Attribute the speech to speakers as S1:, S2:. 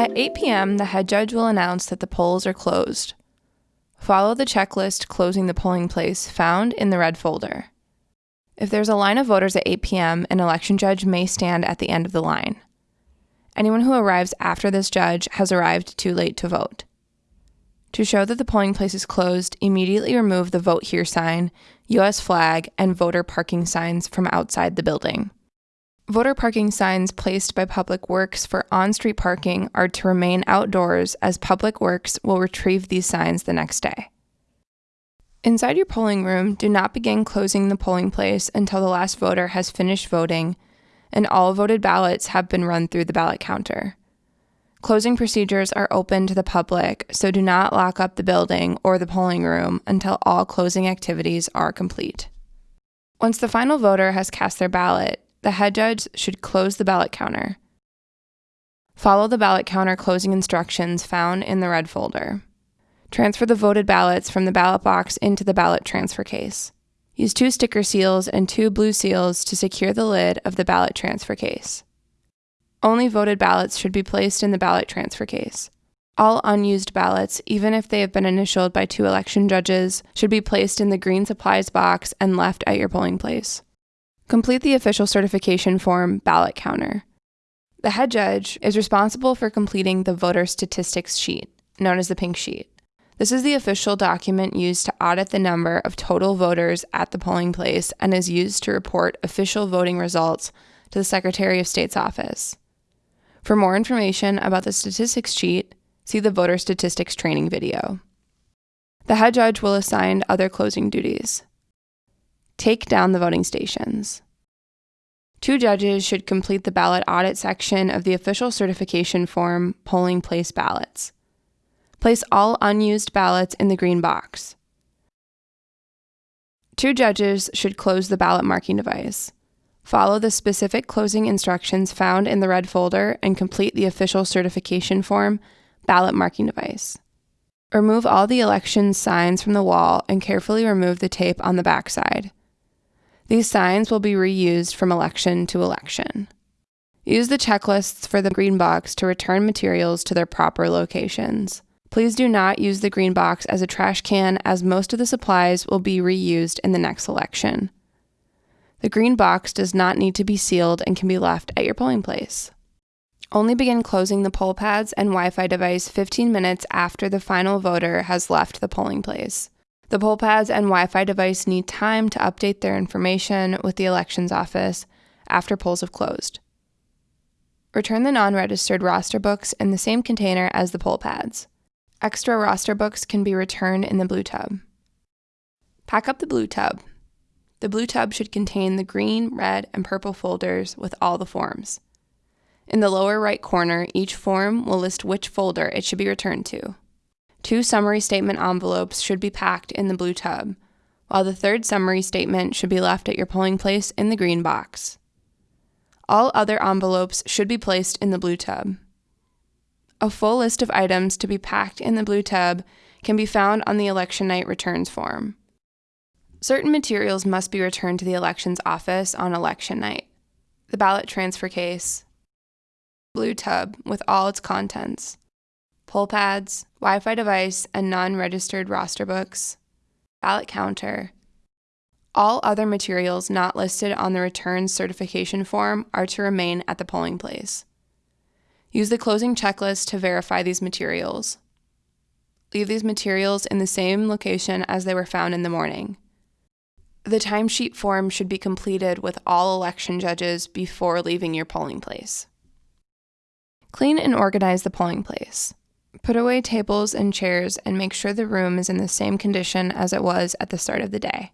S1: At 8 p.m., the head judge will announce that the polls are closed. Follow the checklist closing the polling place found in the red folder. If there's a line of voters at 8 p.m., an election judge may stand at the end of the line. Anyone who arrives after this judge has arrived too late to vote. To show that the polling place is closed, immediately remove the Vote Here sign, U.S. flag, and voter parking signs from outside the building. Voter parking signs placed by Public Works for on street parking are to remain outdoors as Public Works will retrieve these signs the next day. Inside your polling room, do not begin closing the polling place until the last voter has finished voting and all voted ballots have been run through the ballot counter. Closing procedures are open to the public, so do not lock up the building or the polling room until all closing activities are complete. Once the final voter has cast their ballot, the head judge should close the ballot counter. Follow the ballot counter closing instructions found in the red folder. Transfer the voted ballots from the ballot box into the ballot transfer case. Use two sticker seals and two blue seals to secure the lid of the ballot transfer case. Only voted ballots should be placed in the ballot transfer case. All unused ballots, even if they have been initialed by two election judges, should be placed in the green supplies box and left at your polling place. Complete the official certification form ballot counter. The head judge is responsible for completing the voter statistics sheet, known as the pink sheet. This is the official document used to audit the number of total voters at the polling place and is used to report official voting results to the Secretary of State's office. For more information about the statistics sheet, see the voter statistics training video. The head judge will assign other closing duties. Take down the voting stations. Two judges should complete the ballot audit section of the official certification form polling place ballots. Place all unused ballots in the green box. Two judges should close the ballot marking device. Follow the specific closing instructions found in the red folder and complete the official certification form ballot marking device. Remove all the election signs from the wall and carefully remove the tape on the backside. These signs will be reused from election to election. Use the checklists for the green box to return materials to their proper locations. Please do not use the green box as a trash can as most of the supplies will be reused in the next election. The green box does not need to be sealed and can be left at your polling place. Only begin closing the poll pads and Wi Fi device 15 minutes after the final voter has left the polling place. The poll pads and Wi Fi device need time to update their information with the elections office after polls have closed. Return the non registered roster books in the same container as the poll pads. Extra roster books can be returned in the blue tub. Pack up the blue tub. The blue tub should contain the green, red, and purple folders with all the forms. In the lower right corner, each form will list which folder it should be returned to. Two summary statement envelopes should be packed in the blue tub, while the third summary statement should be left at your polling place in the green box. All other envelopes should be placed in the blue tub. A full list of items to be packed in the blue tub can be found on the election night returns form. Certain materials must be returned to the elections office on election night. The ballot transfer case, blue tub with all its contents, poll pads, Wi Fi device, and non registered roster books, ballot counter. All other materials not listed on the return certification form are to remain at the polling place. Use the closing checklist to verify these materials. Leave these materials in the same location as they were found in the morning. The timesheet form should be completed with all election judges before leaving your polling place. Clean and organize the polling place. Put away tables and chairs and make sure the room is in the same condition as it was at the start of the day.